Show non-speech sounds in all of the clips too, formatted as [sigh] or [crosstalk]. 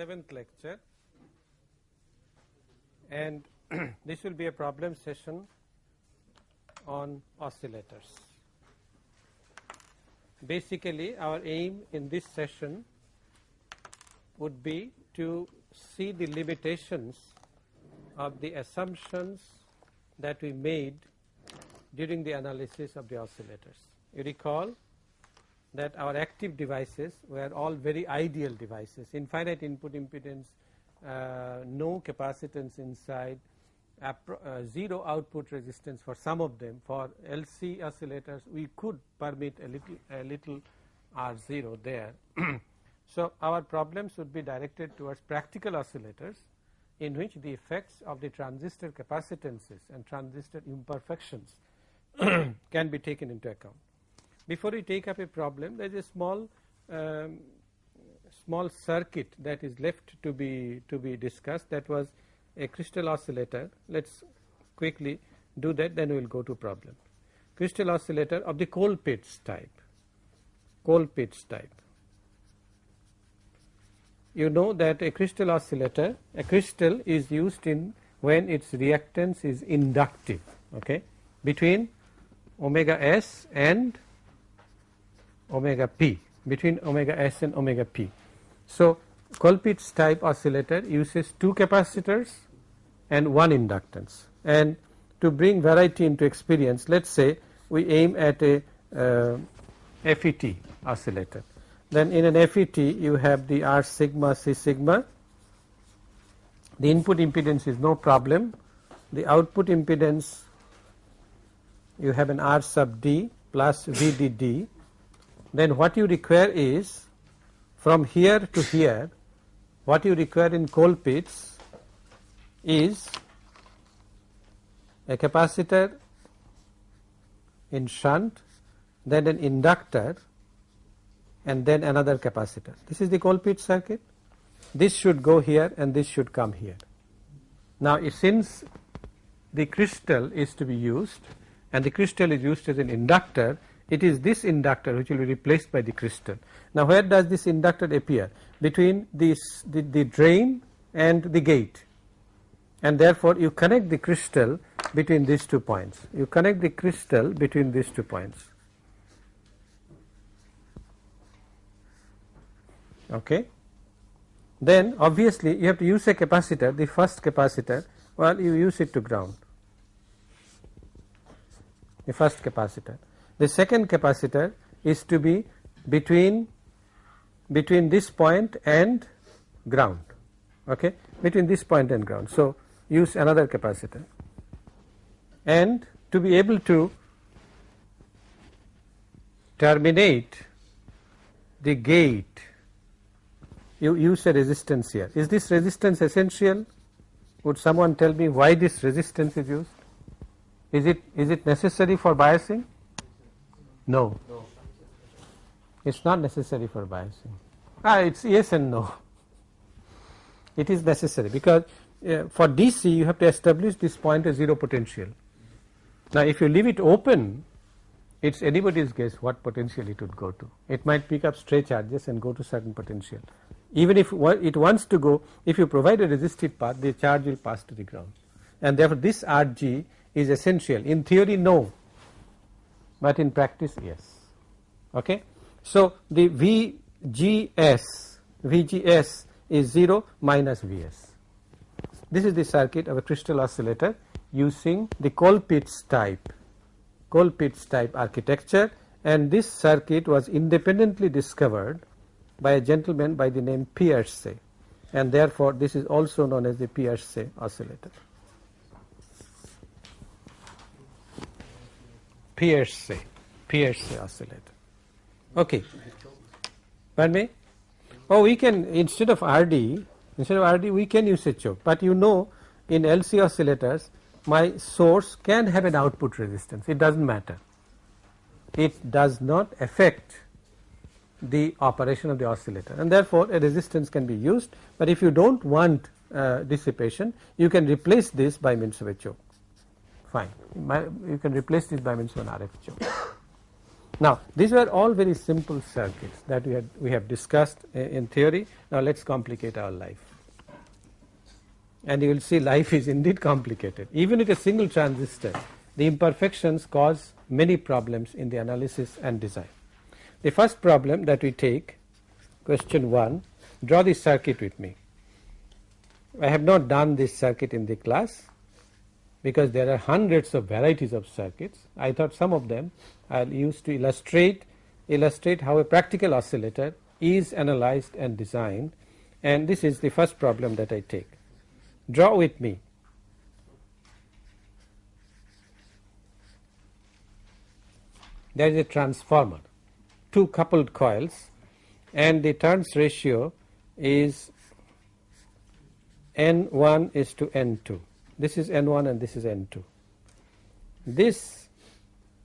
37th lecture and [clears throat] this will be a problem session on oscillators. Basically our aim in this session would be to see the limitations of the assumptions that we made during the analysis of the oscillators. You recall that our active devices were all very ideal devices infinite input impedance uh, no capacitance inside uh, 0 output resistance for some of them for LC oscillators we could permit a little a little R0 there. [clears throat] so, our problems would be directed towards practical oscillators in which the effects of the transistor capacitances and transistor imperfections [clears throat] can be taken into account. Before we take up a problem there is a small um, small circuit that is left to be to be discussed that was a crystal oscillator. Let us quickly do that then we will go to problem. Crystal oscillator of the Colpitts type, Colpitts type. You know that a crystal oscillator, a crystal is used in when its reactance is inductive okay, between omega s and omega p between omega s and omega p. So, Colpitts type oscillator uses two capacitors and one inductance and to bring variety into experience let us say we aim at a uh, FET oscillator. Then in an FET you have the R sigma C sigma the input impedance is no problem the output impedance you have an R sub D plus VDD then what you require is from here to here what you require in Colpitts is a capacitor in shunt then an inductor and then another capacitor. This is the Colpitts circuit. This should go here and this should come here. Now since the crystal is to be used and the crystal is used as an inductor it is this inductor which will be replaced by the crystal. Now where does this inductor appear? Between this the, the drain and the gate and therefore you connect the crystal between these two points. You connect the crystal between these two points. Okay. Then obviously you have to use a capacitor, the first capacitor, well you use it to ground, the first capacitor. The second capacitor is to be between between this point and ground okay? Between this point and ground. So use another capacitor. And to be able to terminate the gate you use a resistance here. Is this resistance essential? Would someone tell me why this resistance is used? Is it is it necessary for biasing no. no. It is not necessary for biasing. Ah, it is yes and no. It is necessary because uh, for DC you have to establish this point as 0 potential. Now, if you leave it open, it is anybody's guess what potential it would go to. It might pick up stray charges and go to certain potential. Even if it wants to go, if you provide a resistive path, the charge will pass to the ground. And therefore, this RG is essential. In theory, no, but in practice yes. Okay. So, the VGS, VGS is 0 minus Vs. This is the circuit of a crystal oscillator using the Colpitts type, Colpitts type architecture and this circuit was independently discovered by a gentleman by the name Pierce and therefore, this is also known as the Pierce oscillator. Pierce, Pierce oscillator. Okay. Pardon me? Oh, we can instead of RD, instead of RD, we can use a choke. But you know, in LC oscillators, my source can have an output resistance. It doesn't matter. It does not affect the operation of the oscillator, and therefore a resistance can be used. But if you don't want uh, dissipation, you can replace this by means of a choke fine you can replace this by means RF choke. Now these were all very simple circuits that we had we have discussed in theory. Now let us complicate our life and you will see life is indeed complicated. Even with a single transistor the imperfections cause many problems in the analysis and design. The first problem that we take question 1 draw this circuit with me. I have not done this circuit in the class because there are hundreds of varieties of circuits. I thought some of them I will use to illustrate illustrate how a practical oscillator is analyzed and designed and this is the first problem that I take. Draw with me. There is a transformer, two coupled coils and the turns ratio is N1 is to N2. This is N1 and this is N2. This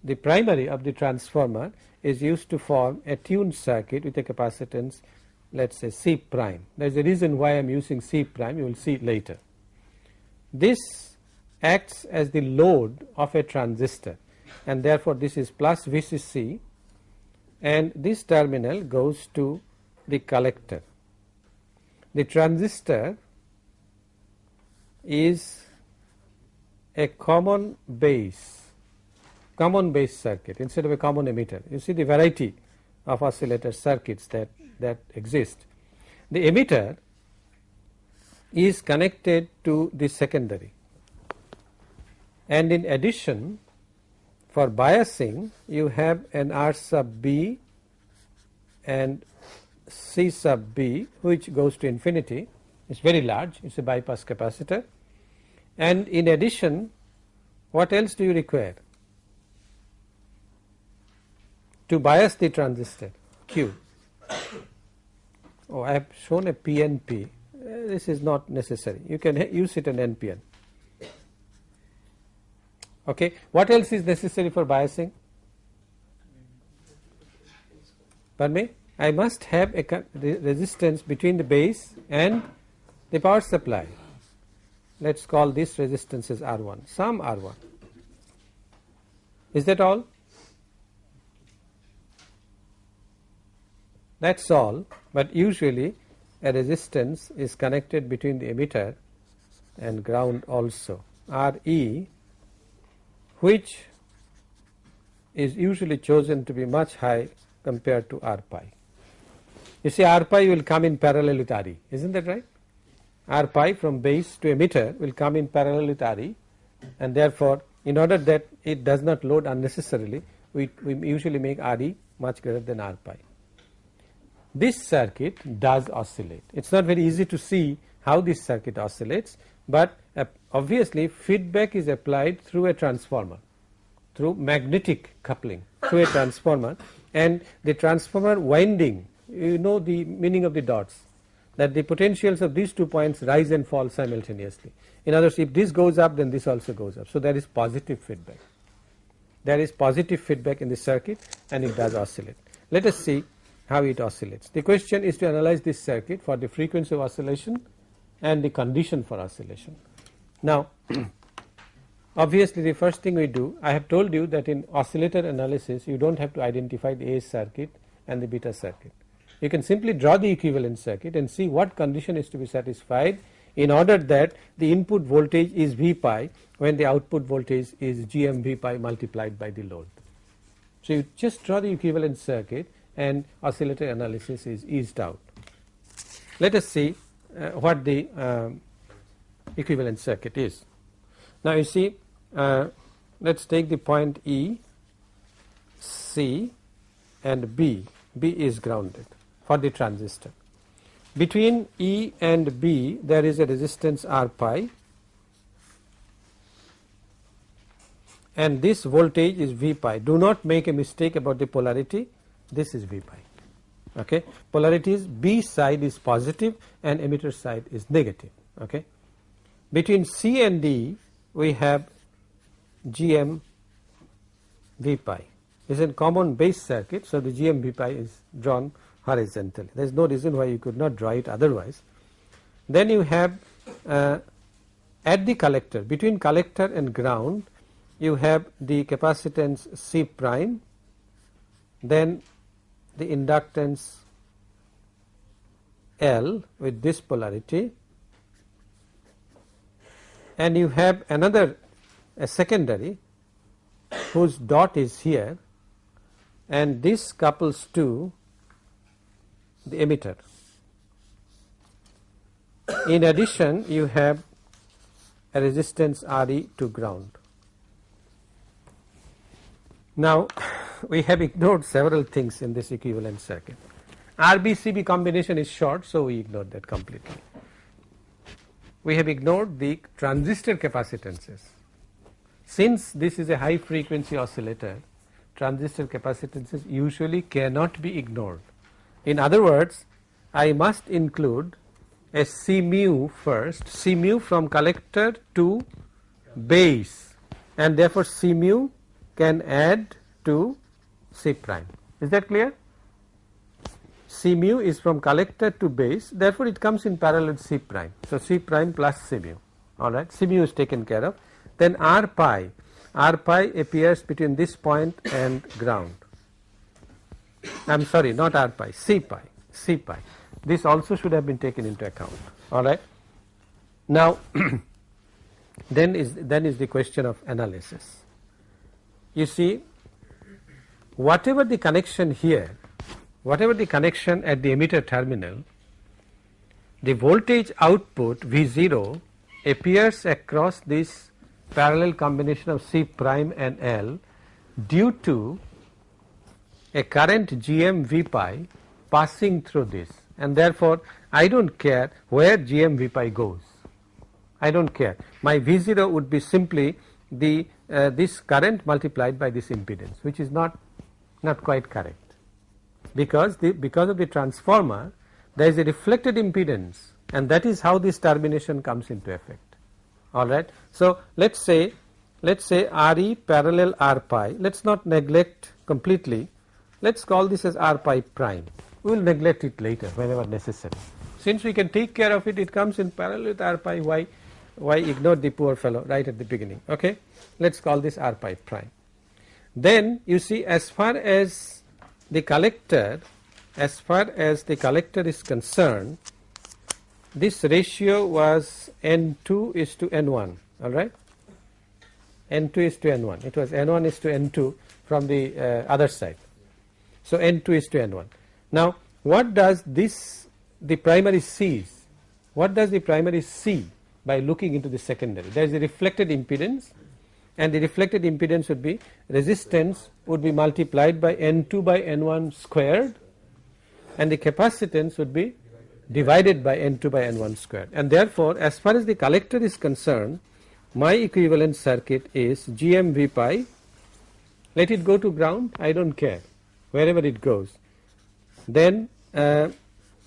the primary of the transformer is used to form a tuned circuit with a capacitance let us say C prime. There is a reason why I am using C prime you will see later. This acts as the load of a transistor and therefore, this is plus VCC and this terminal goes to the collector. The transistor is a common base common base circuit instead of a common emitter. You see the variety of oscillator circuits that, that exist. The emitter is connected to the secondary and in addition for biasing you have an R sub B and C sub B which goes to infinity it is very large it is a bypass capacitor and in addition what else do you require to bias the transistor Q. Oh, I have shown a PNP. Uh, this is not necessary. You can use it in NPN. Okay. What else is necessary for biasing? Pardon me? I must have a resistance between the base and the power supply. Let us call this resistance as R1, some R1. Is that all? that is all, but usually a resistance is connected between the emitter and ground also R e which is usually chosen to be much high compared to R pi. You see R pi will come in parallel with R e is not that right? R pi from base to emitter will come in parallel with R e and therefore in order that it does not load unnecessarily we, we usually make R e much greater than R pi this circuit does oscillate. It is not very easy to see how this circuit oscillates, but uh, obviously feedback is applied through a transformer through magnetic coupling through a transformer and the transformer winding you know the meaning of the dots that the potentials of these two points rise and fall simultaneously. In other words if this goes up then this also goes up. So, there is positive feedback there is positive feedback in the circuit and it does oscillate. Let us see how it oscillates. The question is to analyze this circuit for the frequency of oscillation and the condition for oscillation. Now [clears throat] obviously the first thing we do I have told you that in oscillator analysis you do not have to identify the A circuit and the beta circuit. You can simply draw the equivalent circuit and see what condition is to be satisfied in order that the input voltage is V pi when the output voltage is GM V pi multiplied by the load. So you just draw the equivalent circuit and oscillator analysis is eased out. Let us see uh, what the um, equivalent circuit is. Now you see uh, let us take the point E, C and B, B is grounded for the transistor. Between E and B there is a resistance R pi and this voltage is V pi. Do not make a mistake about the polarity this is V pi. Okay. Polarities B side is positive and emitter side is negative. Okay. Between C and D we have GM V pi is a common base circuit. So, the GM V pi is drawn horizontally there is no reason why you could not draw it otherwise. Then you have uh, at the collector between collector and ground you have the capacitance C prime then the inductance L with this polarity and you have another a secondary whose dot is here and this couples to the emitter. In addition you have a resistance Re to ground. Now [laughs] we have ignored several things in this equivalent circuit. RBCB combination is short so we ignored that completely. We have ignored the transistor capacitances. Since this is a high frequency oscillator transistor capacitances usually cannot be ignored. In other words I must include a C mu first C mu from collector to base and therefore C mu can add to C prime. Is that clear? C mu is from collector to base therefore it comes in parallel C prime. So, C prime plus C mu alright C mu is taken care of then R pi R pi appears between this point and ground. I am sorry not R pi C pi C pi this also should have been taken into account alright. Now [clears throat] then is then is the question of analysis. You see whatever the connection here whatever the connection at the emitter terminal the voltage output V 0 appears across this parallel combination of C prime and L due to a current GM pi passing through this and therefore I do not care where GM pi goes. I do not care. My V 0 would be simply the uh, this current multiplied by this impedance which is not not quite correct. Because the because of the transformer there is a reflected impedance and that is how this termination comes into effect. Alright. So, let us say let us say Re parallel R pi. Let us not neglect completely let us call this as R pi prime. We will neglect it later whenever necessary. Since we can take care of it it comes in parallel with R pi. Why why ignore the poor fellow right at the beginning? Okay? Let us call this R pi prime. Then you see as far as the collector as far as the collector is concerned this ratio was n2 is to n1 all right? N2 is to n1 it was n1 is to n2 from the uh, other side so n2 is to n1 now what does this the primary sees what does the primary see by looking into the secondary? There is a reflected impedance and the reflected impedance would be resistance would be multiplied by n2 by n1 squared and the capacitance would be divided by n2 by n1 squared. And therefore as far as the collector is concerned my equivalent circuit is GMV pi. Let it go to ground I do not care wherever it goes. Then uh,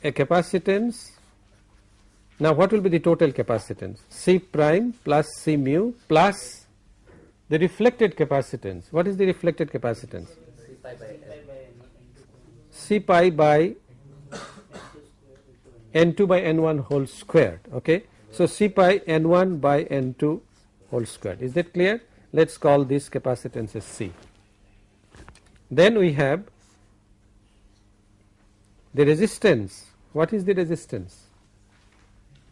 a capacitance now what will be the total capacitance? C prime plus C mu plus the reflected capacitance. What is the reflected capacitance? C pi by n2 by n1 whole squared okay. So, C pi n1 by n2 whole squared. Is that clear? Let us call this capacitance as C. Then we have the resistance. What is the resistance?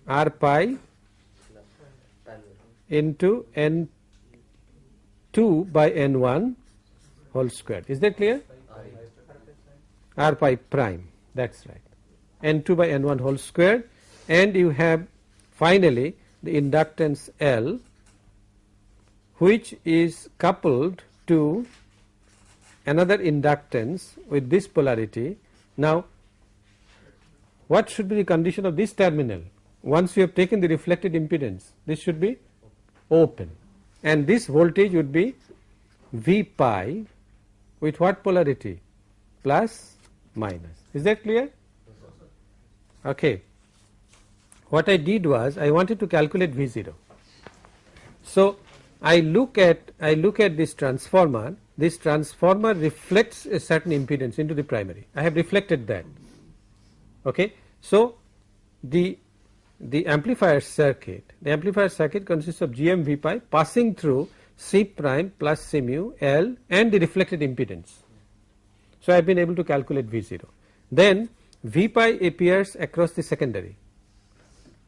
R pi into n2 by n1 whole square. Is that clear? R pi prime. That is right n2 by n1 whole square. And you have finally the inductance L which is coupled to another inductance with this polarity. Now what should be the condition of this terminal? Once you have taken the reflected impedance this should be open. And this voltage would be V pi with what polarity? Plus minus. Is that clear? Okay. What I did was I wanted to calculate V 0. So, I look at I look at this transformer. This transformer reflects a certain impedance into the primary. I have reflected that okay. So, the the amplifier circuit the amplifier circuit consists of GM V pi passing through C prime plus C mu L and the reflected impedance. So, I have been able to calculate V 0. Then V pi appears across the secondary,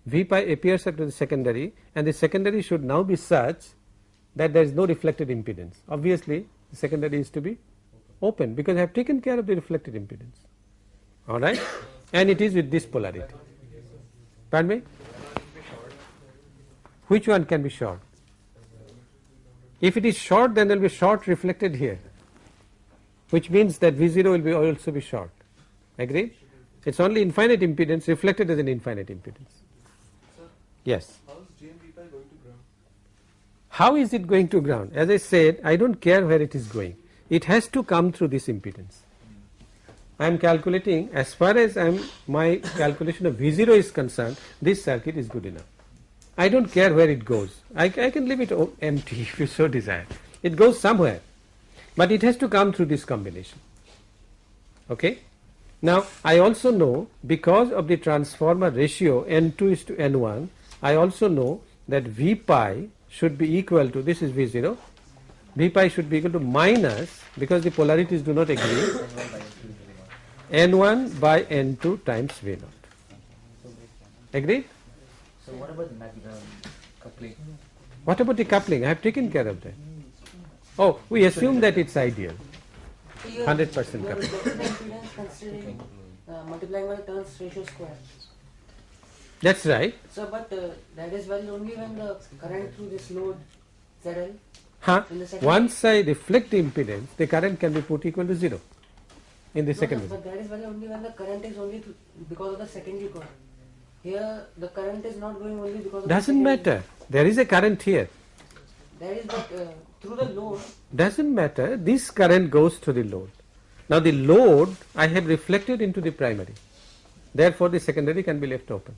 V pi appears across the secondary and the secondary should now be such that there is no reflected impedance. Obviously, the secondary is to be open because I have taken care of the reflected impedance alright and it is with this polarity. Pardon me? Which one can be short? If it is short then there will be short reflected here which means that V0 will be also be short agreed it is only infinite impedance reflected as an infinite impedance. Yes. how is going to ground? How is it going to ground? As I said I do not care where it is going it has to come through this impedance. I am calculating as far as I am my calculation of V0 is concerned this circuit is good enough. I do not care where it goes I, I can leave it empty [laughs] if you so desire it goes somewhere but it has to come through this combination okay. Now I also know because of the transformer ratio N2 is to N1 I also know that V pi should be equal to this is V0 V pi should be equal to minus because the polarities do not agree N1 by N2 times V0 agreed? So what about the mag um, coupling? what about the coupling? I have taken care of that. Oh we assume that it's ideal. So you are- 100% coupling. reflecting the impedance considering uh, multiplying by the turns ratio square. that's right. So, but uh, that is valid only when the current through this load ZL huh? in the once I reflect the impedance the current can be put equal to 0 in the No, second no, but that is only when the current is only because of the secondary coil. Here, the current is not going only because of doesn't the matter. There is a current here. That is but uh, through the load. doesn't matter. This current goes to the load. Now the load I have reflected into the primary. Therefore the secondary can be left open.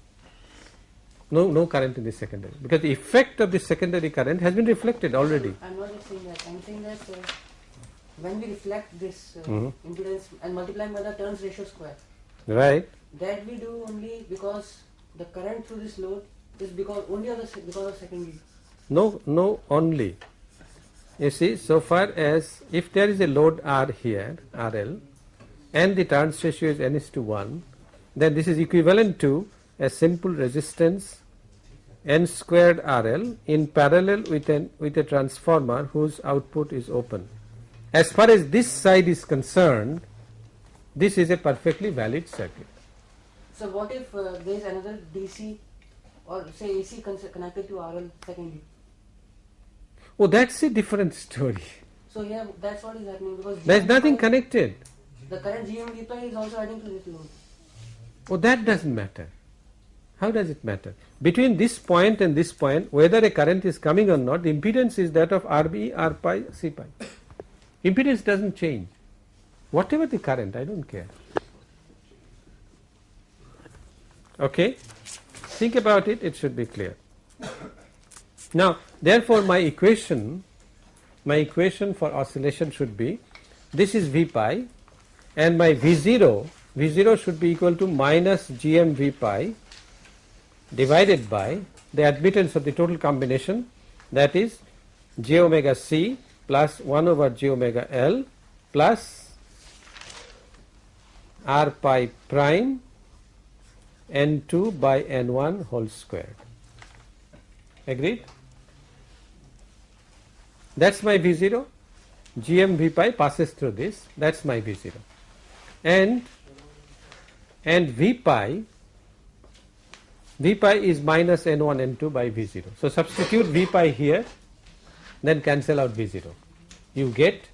No no current in the secondary. Because the effect of the secondary current has been reflected already. I'm not saying that. I'm saying that uh, when we reflect this uh, Mhm. impedance and multiplying by the turns ratio square, right that we do only because the current through this load is because only of the se- because of secondary. no no only you see so far as if there is a load R here RL and the turns ratio is n is to 1 then this is equivalent to a simple resistance n squared RL in parallel with an with a transformer whose output is open as far as this side is concerned this is a perfectly valid circuit So what if uh, there is another DC or say AC connected to RL secondary? oh that's a different story So here that's what is happening because there is nothing connected The current GM pi is also adding to this load. Oh, that doesn't matter. How does it matter? Between this point and this point, whether a current is coming or not, the impedance is that of RB, R pi, C pi. Impedance doesn't change. Whatever the current, I don't care. Okay? Think about it, it should be clear. Now, therefore, my equation, my equation for oscillation should be this is V pi and my V0, V0 should be equal to minus GM V pi divided by the admittance of the total combination that is j omega c plus 1 over j omega l plus r pi prime n2 by n1 whole squared. Agreed? That's my V0. GM V pi passes through this. That's my V0 and and V pi V pi is minus N1 N2 by V0. So substitute V pi here then cancel out V0. You get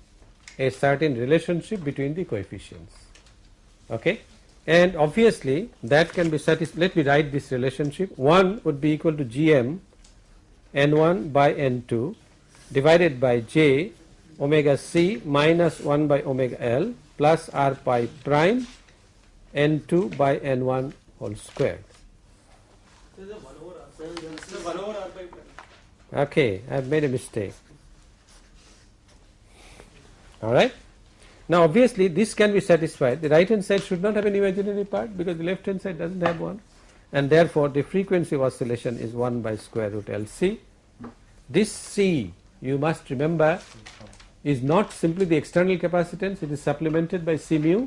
a certain relationship between the coefficients. Okay? And obviously that can be satisfied. Let me write this relationship. 1 would be equal to Gm N1 by N2 divided by J omega C minus 1 by omega L plus R pi prime N2 by N1 whole squared. This is a 1 over R. This is a 1 over R pi prime. Okay, I have made a mistake. Alright. Now obviously this can be satisfied. The right hand side should not have an imaginary part because the left hand side doesn't have one and therefore the frequency of oscillation is 1 by square root LC. This C you must remember is not simply the external capacitance it is supplemented by C mu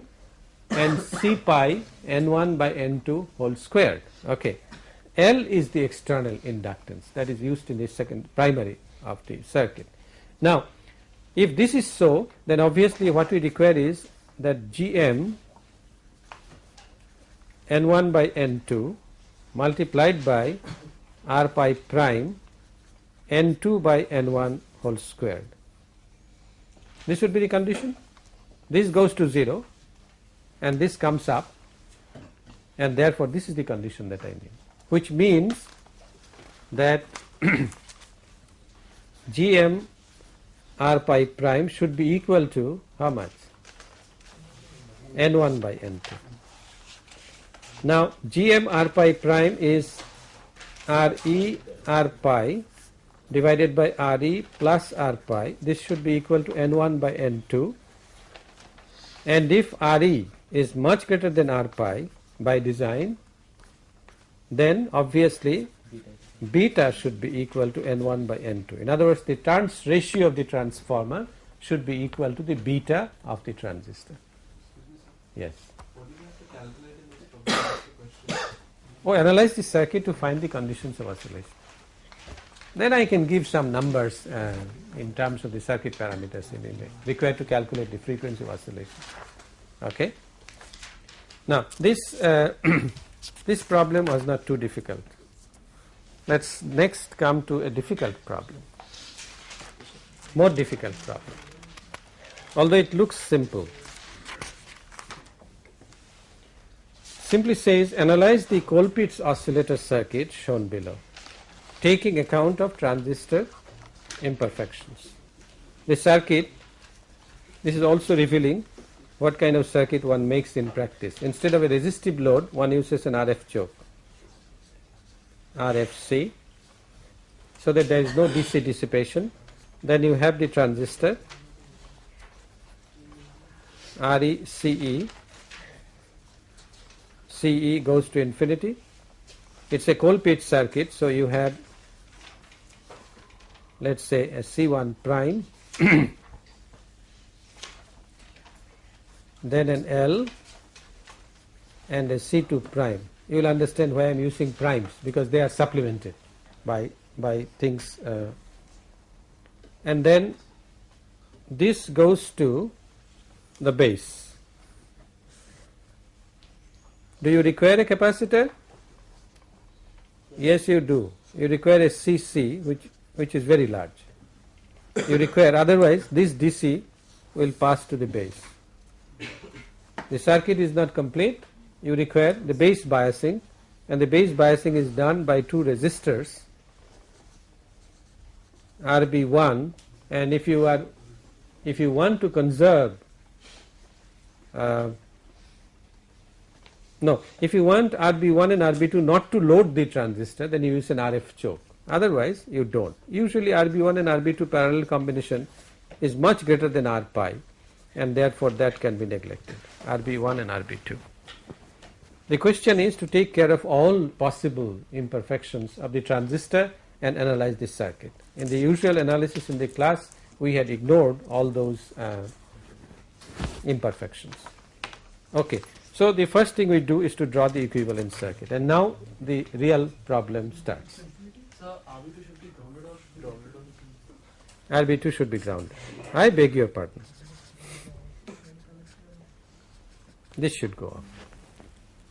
and C pi N1 by N2 whole squared okay. L is the external inductance that is used in the second primary of the circuit. Now if this is so then obviously what we require is that Gm N1 by N2 multiplied by R pi prime N2 by N1 whole squared. This would be the condition. This goes to 0 and this comes up and therefore this is the condition that I need which means that [clears throat] Gm r pi prime should be equal to how much? N1 by n2. Now Gm r pi prime is r e r pi divided by Re plus r pi. This should be equal to n1 by n2 and if Re is much greater than r pi by design then obviously beta should be equal to n1 by n2. In other words the turns ratio of the transformer should be equal to the beta of the transistor. Yes. Oh analyze the circuit to find the conditions of oscillation. Then I can give some numbers uh, in terms of the circuit parameters in required to calculate the frequency of oscillation. Okay. Now this uh, [clears throat] this problem was not too difficult. Let us next come to a difficult problem, more difficult problem, although it looks simple. Simply says analyze the Colpitts oscillator circuit shown below, taking account of transistor imperfections. The circuit, this is also revealing what kind of circuit one makes in practice. Instead of a resistive load, one uses an RF choke, RFC, so that there is no DC dissipation. Then you have the transistor RECE, CE goes to infinity. It is a Colpitts circuit, so you have let us say a C1 prime [coughs] then an L and a C2 prime. You will understand why I am using primes because they are supplemented by by things uh, and then this goes to the base. Do you require a capacitor? Yes, you do. You require a CC which which is very large. You require otherwise this DC will pass to the base the circuit is not complete you require the base biasing and the base biasing is done by two resistors RB1 and if you are if you want to conserve uh, no if you want RB1 and RB2 not to load the transistor then you use an RF choke. Otherwise you don't. Usually RB1 and RB2 parallel combination is much greater than R pi and therefore that can be neglected. RB1 and RB2. The question is to take care of all possible imperfections of the transistor and analyze this circuit. In the usual analysis in the class we had ignored all those uh, imperfections. Okay. So the first thing we do is to draw the equivalent circuit and now the real problem starts. So RB2 should be grounded or should be grounded RB2 should be grounded. I beg your pardon. this should go off.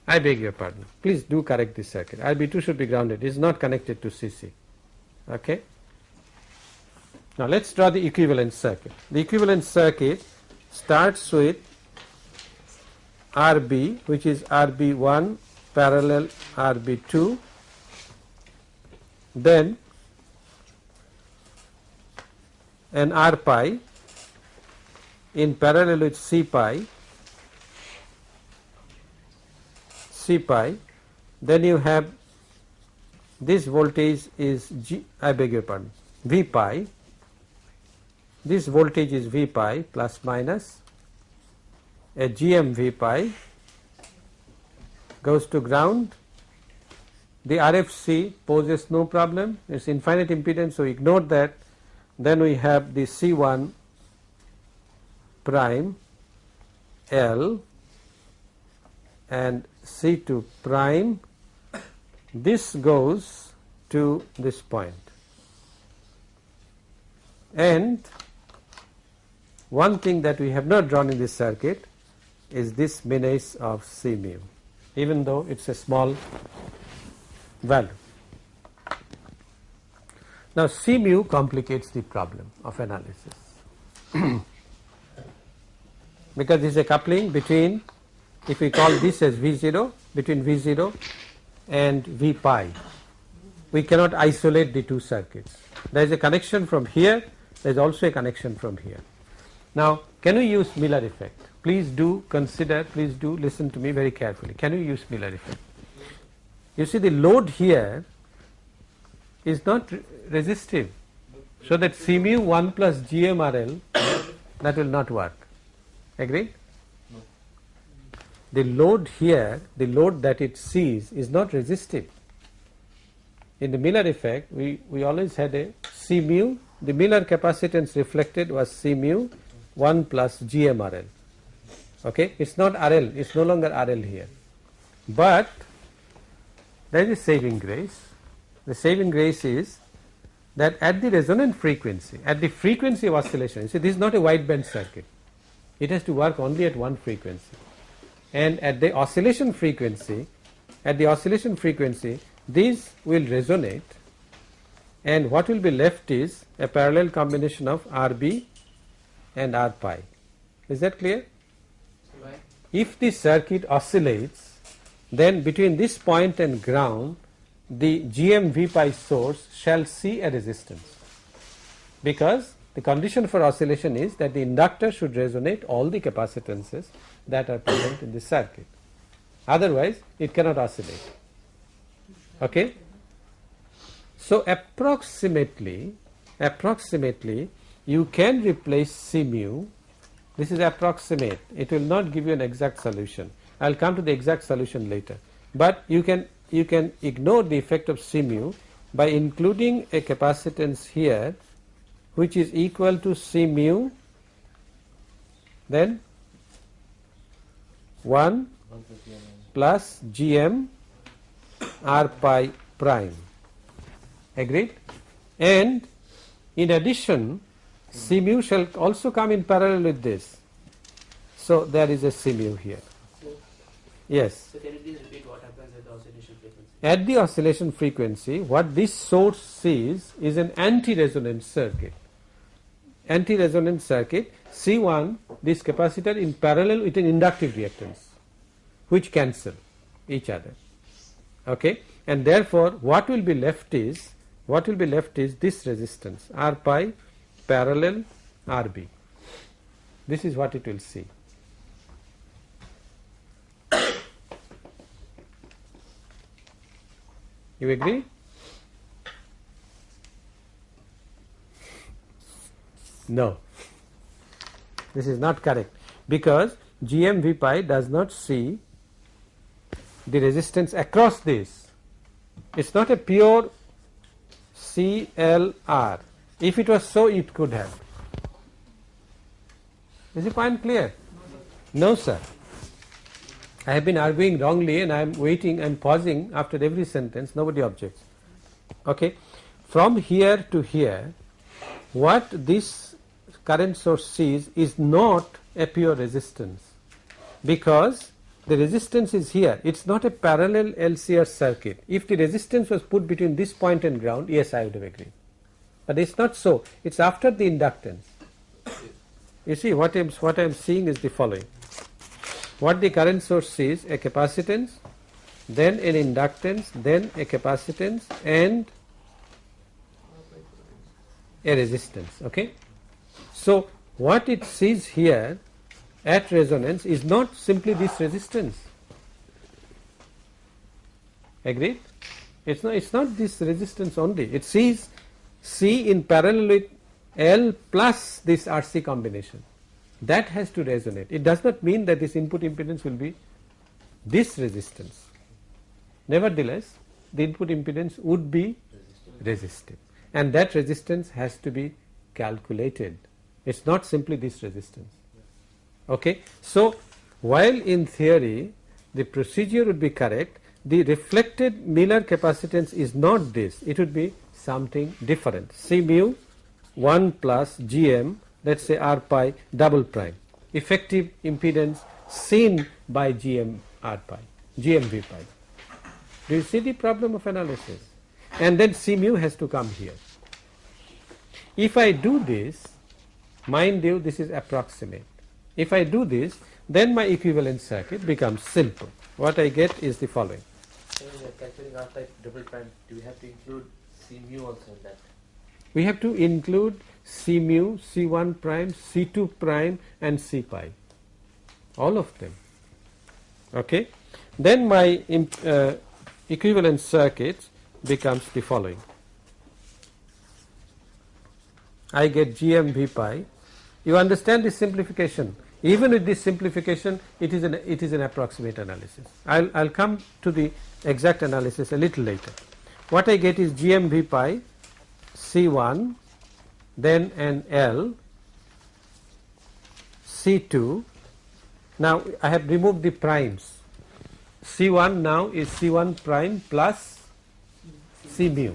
I beg your pardon. Please do correct this circuit. RB2 should be grounded. It is not connected to CC. Okay. Now let us draw the equivalent circuit. The equivalent circuit starts with RB which is RB1 parallel RB2 then an R pi in parallel with C pi C pi then you have this voltage is G I beg your pardon V pi. This voltage is V pi plus minus a GM V pi goes to ground. The RFC poses no problem. It is infinite impedance so ignore that. Then we have the C1 prime L and C2 prime this goes to this point and one thing that we have not drawn in this circuit is this menace of C mu even though it is a small value. Now C mu complicates the problem of analysis [coughs] because this is a coupling between if we call this as V0 between V0 and V pi we cannot isolate the two circuits. There is a connection from here there is also a connection from here. Now can we use Miller effect? Please do consider please do listen to me very carefully. Can you use Miller effect? You see the load here is not re resistive. So that C mu 1 plus GMRL [coughs] that will not work. Agree the load here the load that it sees is not resistive in the Miller effect we, we always had a C mu. The Miller capacitance reflected was C mu 1 plus GMRL okay? It is not RL it is no longer RL here. But there is a saving grace. The saving grace is that at the resonant frequency at the frequency of oscillation see this is not a wideband circuit. It has to work only at one frequency and at the oscillation frequency at the oscillation frequency these will resonate and what will be left is a parallel combination of RB and R pi. Is that clear? Right. If the circuit oscillates then between this point and ground the GM V pi source shall see a resistance because the condition for oscillation is that the inductor should resonate all the capacitances that are present in this circuit. Otherwise it cannot oscillate. Okay? So approximately approximately you can replace C mu this is approximate. It will not give you an exact solution. I will come to the exact solution later. But you can you can ignore the effect of C mu by including a capacitance here which is equal to C mu then 1 plus GM R pi prime agreed and in addition C mu shall also come in parallel with this. So there is a C mu here. Yes. So can you please repeat what happens at the oscillation frequency? At the oscillation frequency what this source sees is an anti-resonant circuit. Anti-resonant circuit C1 this capacitor in parallel with an inductive reactance which cancel each other. Okay? And therefore what will be left is what will be left is this resistance R pi parallel RB this is what it will see. You agree no this is not correct because GM V pi does not see the resistance across this. It is not a pure CLR. If it was so, it could have. Is the point clear? No, sir. I have been arguing wrongly and I am waiting and pausing after every sentence, nobody objects. Okay. From here to here, what this current source sees is not a pure resistance. Because the resistance is here. It is not a parallel LCR circuit. If the resistance was put between this point and ground yes I would have agreed. But it is not so. It is after the inductance. You see what I am what I am seeing is the following. What the current source sees a capacitance then an inductance then a capacitance and a resistance okay so what it sees here at resonance is not simply this resistance. Agreed? It's not, it's not this resistance only. It sees C in parallel with L plus this RC combination. That has to resonate. It does not mean that this input impedance will be this resistance. Nevertheless, the input impedance would be resistive and that resistance has to be calculated. It is not simply this resistance Okay. So, while in theory the procedure would be correct, the reflected Miller capacitance is not this, it would be something different. C mu 1 plus GM let us say R pi double prime effective impedance seen by GM R pi, GM V pi. Do you see the problem of analysis? And then C mu has to come here. If I do this, mind you this is approximate. If I do this, then my equivalent circuit becomes simple. What I get is the following. Calculating R pi double prime, do we have to include C mu also in that? We have to include C mu, C1 prime, C2 prime and C pi, all of them. Okay. Then my uh, equivalent circuit becomes the following. I get GM V pi. You understand this simplification. Even with this simplification, it is an it is an approximate analysis. I'll I'll come to the exact analysis a little later. What I get is GM V pi, C1, then an L, C2. Now I have removed the primes. C1 now is C1 prime plus C mu.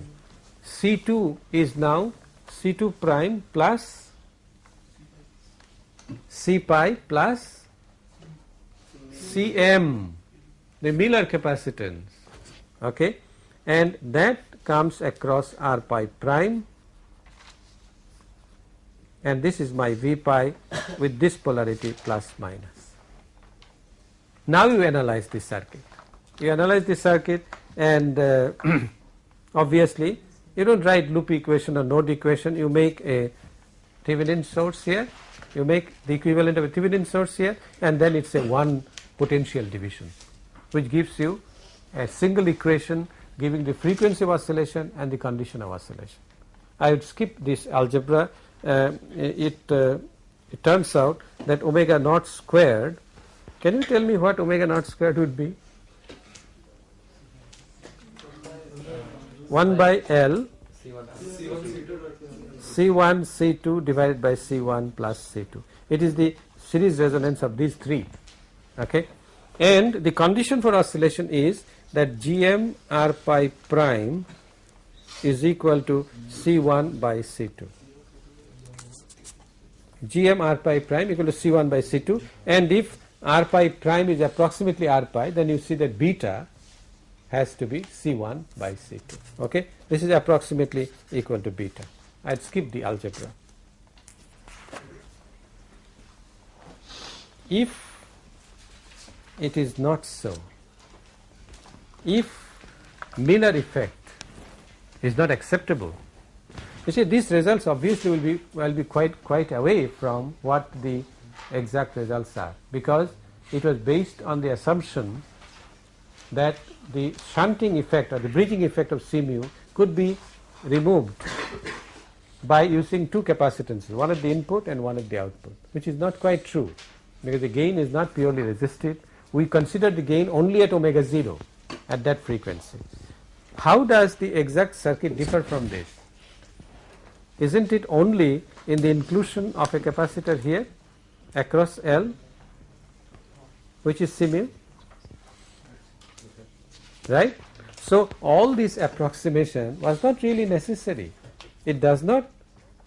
C2 is now C2 prime plus C pi plus Cm the Miller capacitance okay and that comes across R pi prime and this is my V pi with this polarity plus minus. Now you analyze this circuit. You analyze this circuit and uh, [clears throat] obviously you don't write loop equation or node equation. You make a Thevenin source here. You make the equivalent of a Thevenin source here and then it is a one potential division which gives you a single equation giving the frequency of oscillation and the condition of oscillation. I would skip this algebra. Uh, it, uh, it turns out that omega naught squared can you tell me what omega naught squared would be 1 by L. C1 C2 divided by C1 plus C2 it is the series resonance of these three. Okay? And the condition for oscillation is that GM R pi prime is equal to C1 by C2 GM R pi prime equal to C1 by C2 and if R pi prime is approximately R pi then you see that beta has to be C1 by C2 okay? This is approximately equal to beta. I'd skip the algebra. If it is not so if Miller effect is not acceptable you see these results obviously will be will be quite quite away from what the exact results are because it was based on the assumption that the shunting effect or the bridging effect of C mu could be removed by using two capacitances one at the input and one at the output which is not quite true because the gain is not purely resistive we consider the gain only at omega 0 at that frequency. How does the exact circuit differ from this? Isn't it only in the inclusion of a capacitor here across L which is similar right. So, all this approximation was not really necessary. It does not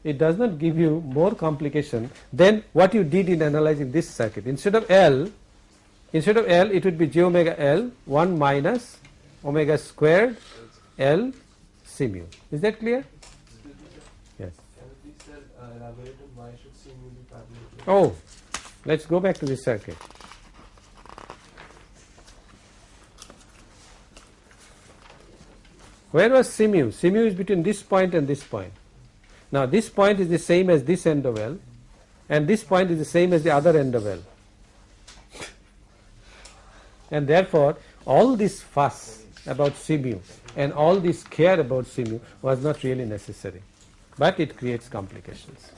it does not give you more complication than what you did in analyzing this circuit. Instead of L instead of L it would be j omega L 1 minus omega squared L c mu is that clear? Yes. Oh let us go back to this circuit where was c mu c mu is between this point and this point. Now this point is the same as this end of L and this point is the same as the other end of L. [laughs] And therefore all this fuss about C mu and all this care about C mu was not really necessary. But it creates complications.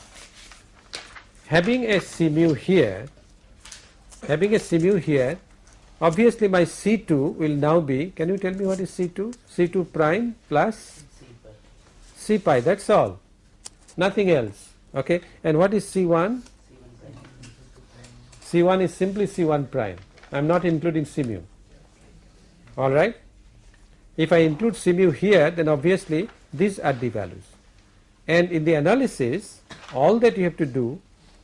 Having a C mu here having a C mu here obviously my C2 will now be can you tell me what is C2 C2 prime plus C pi that is all nothing else okay and what is C1 C1 is simply C1 prime. I am not including C mu. Alright. If I include C mu here then obviously these are the values. And in the analysis all that you have to do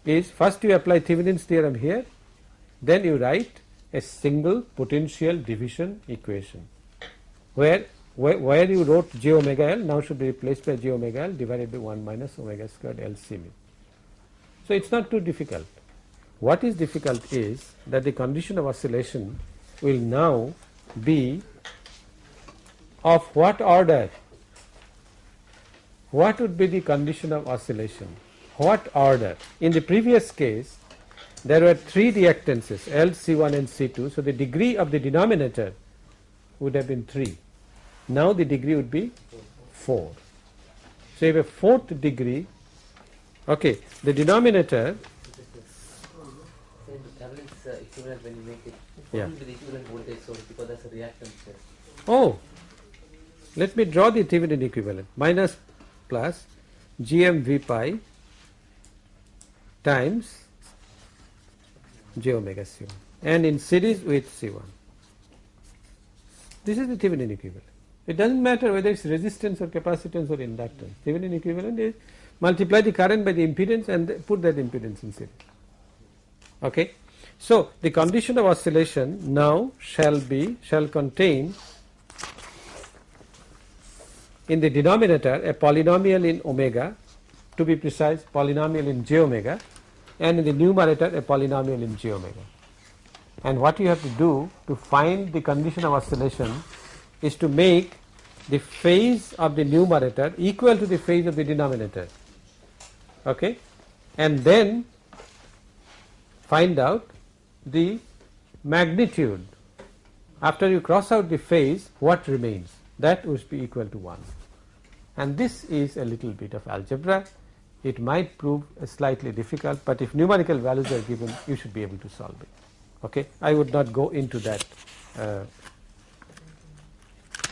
is first you apply Thevenin's theorem here then you write a single potential division equation where where, where you wrote j omega l now should be replaced by j omega l divided by 1 minus omega squared L C mu. So, it is not too difficult. What is difficult is that the condition of oscillation will now be of what order? What would be the condition of oscillation? What order? In the previous case there were three reactances L, C1 and C2. So, the degree of the denominator would have been 3. Now, the degree would be 4. So, have a fourth degree. Okay, the denominator. Oh, let me draw the Thevenin equivalent minus plus gm v pi times j omega c1 and in series with c1. This is the Thevenin equivalent. It does not matter whether it is resistance or capacitance or inductance. Thevenin equivalent is multiply the current by the impedance and put that impedance in series. Okay. So, the condition of oscillation now shall be shall contain in the denominator a polynomial in omega to be precise polynomial in j omega and in the numerator a polynomial in j omega. And what you have to do to find the condition of oscillation is to make the phase of the numerator equal to the phase of the denominator. Okay? And then find out the magnitude. After you cross out the phase what remains? That would be equal to 1 and this is a little bit of algebra it might prove slightly difficult but if numerical values are given you should be able to solve it. Okay? I would not go into that uh,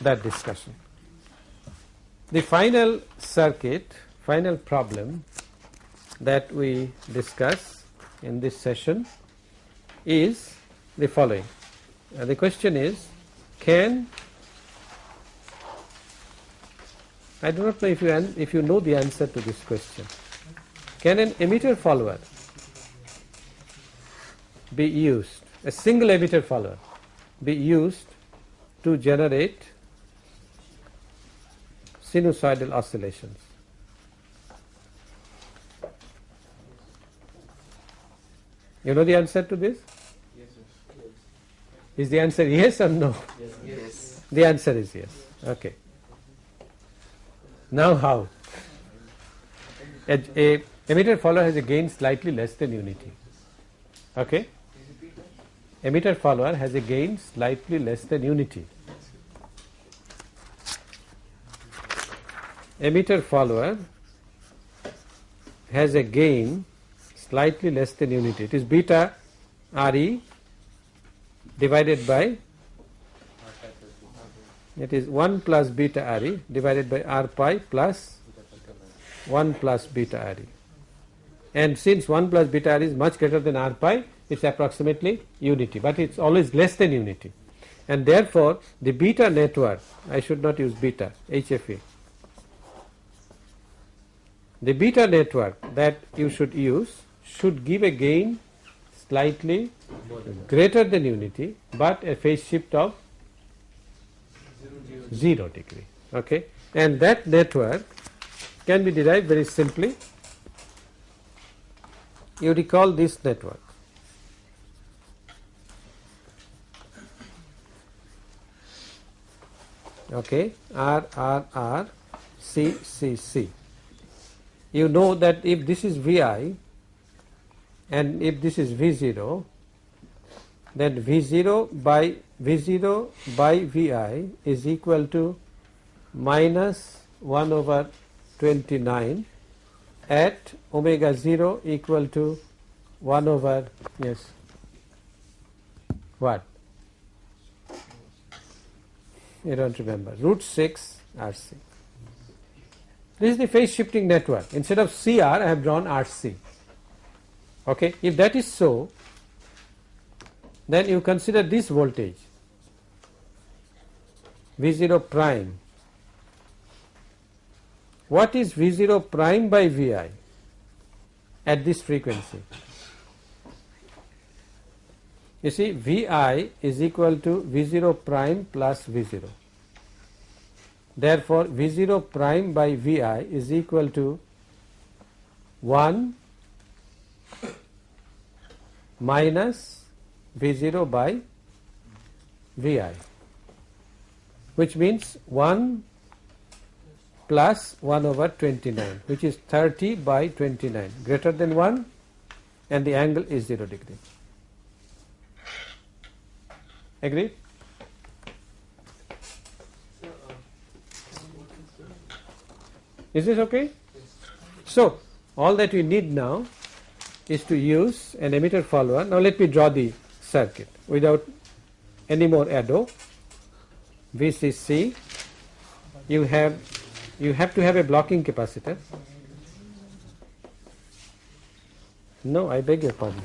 that discussion. The final circuit final problem that we discuss in this session is the following. Uh, the question is can I do not know if you if you know the answer to this question. Can an emitter follower be used, a single emitter follower be used to generate sinusoidal oscillations? You know the answer to this? Yes. Is the answer yes or no? Yes. The answer is yes. Okay. Now how? A, a emitter follower has a gain slightly less than unity. Okay? Emitter follower has a gain slightly less than unity. Emitter follower has a gain slightly less than unity. It is beta Re divided by it is 1 plus beta Re divided by R pi plus 1 plus beta Re. And since 1 plus beta Re is much greater than R pi, it is approximately unity, but it is always less than unity. And therefore, the beta network, I should not use beta, HFE. The beta network that you should use should give a gain slightly greater than unity, but a phase shift of 0 degree okay and that network can be derived very simply you recall this network. Okay. R R R C C C. You know that if this is Vi and if this is V0 then V0 by V0 by Vi is equal to minus 1 over 29 at omega 0 equal to 1 over yes what you don't remember. Root 6 RC. This is the phase shifting network. Instead of CR I have drawn RC okay? If that is so then you consider this voltage V0 prime. What is V0 prime by Vi at this frequency? You see Vi is equal to V0 prime plus V0. Therefore, V0 prime by Vi is equal to 1 minus V0 by Vi which means 1 plus 1 over 29 which is 30 by 29 greater than 1 and the angle is 0 degree. Agree? Is this okay? So, all that we need now is to use an emitter follower. Now, let me draw the circuit without any more ado. VCC, you have you have to have a blocking capacitor. No, I beg your pardon.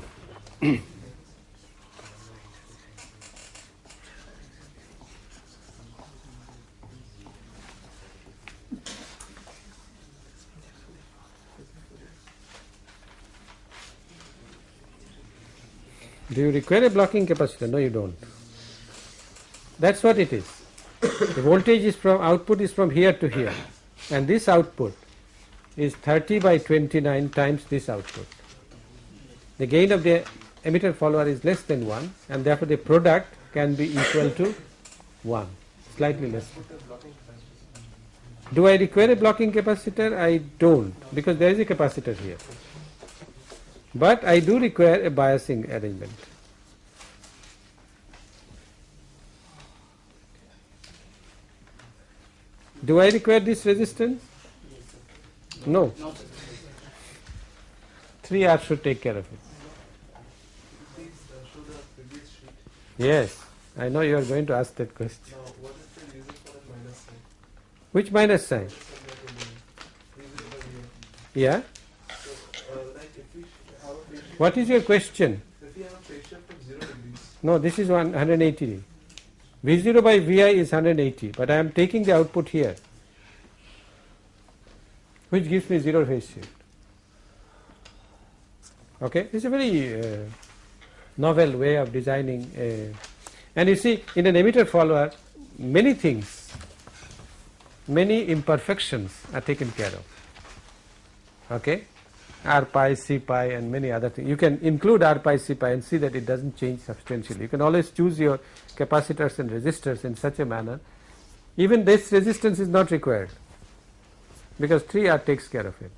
Do you require a blocking capacitor? No, you don't. That's what it is. the voltage is from output is from here to here, and this output is 30 by 29 times this output. The gain of the emitter follower is less than 1, and therefore the product can be equal to 1, slightly less. Do I require a blocking capacitor? I don't, because there is a capacitor here. But I do require a biasing arrangement. Do I require this resistance? No. 3R should take care of it. Yes, I know you are going to ask that question. Which minus sign? Yeah. What is your question? No, this is 180. V0 by Vi is 180, but I am taking the output here, which gives me zero phase shift. Okay, it's a very uh, novel way of designing. A, and you see, in an emitter follower, many things, many imperfections are taken care of. Okay, R pi, C pi, and many other things. You can include R pi, C pi, and see that it doesn't change substantially. You can always choose your capacitors and resistors in such a manner. Even this resistance is not required because 3R takes care of it.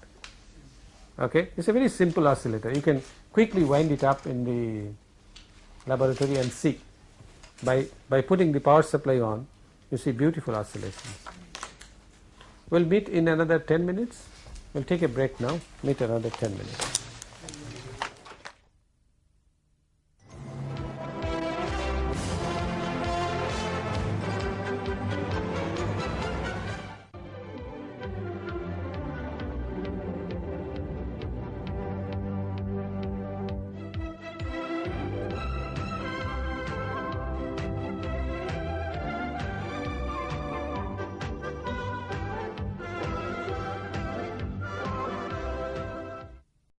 Okay, it's a very simple oscillator. You can quickly wind it up in the laboratory and see. By by putting the power supply on, you see beautiful oscillations. We'll meet in another 10 minutes. We'll take a break now. Meet another 10 minutes.